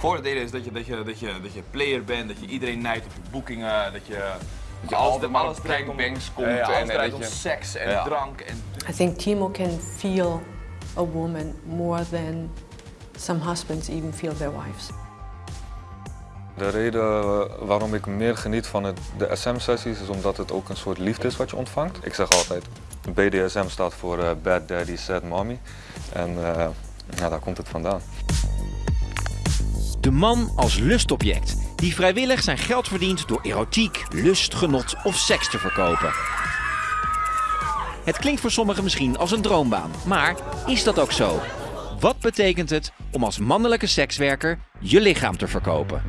Voordeel is dat je, dat, je, dat, je, dat je player bent, dat je iedereen nijdt op je boekingen, dat je, dat je altijd maar op gangbangs komt Ja, ja, en- dat je- seks en Ja. drank. En, I think Timo can feel a woman more than some husbands even feel their wives. De reden eh, waarom ik meer geniet van het, de SM-sessies is omdat het ook een soort liefde is wat je ontvangt. Ik zeg altijd, BDSM staat voor eh, Bad Daddy, Sad Mommy. En eh, ja, daar komt het vandaan. De man als lustobject, die vrijwillig zijn geld verdient door erotiek, lust, genot of seks te verkopen. Het klinkt voor sommigen misschien als een droombaan, maar is dat ook zo? Wat betekent het om als mannelijke sekswerker je lichaam te verkopen?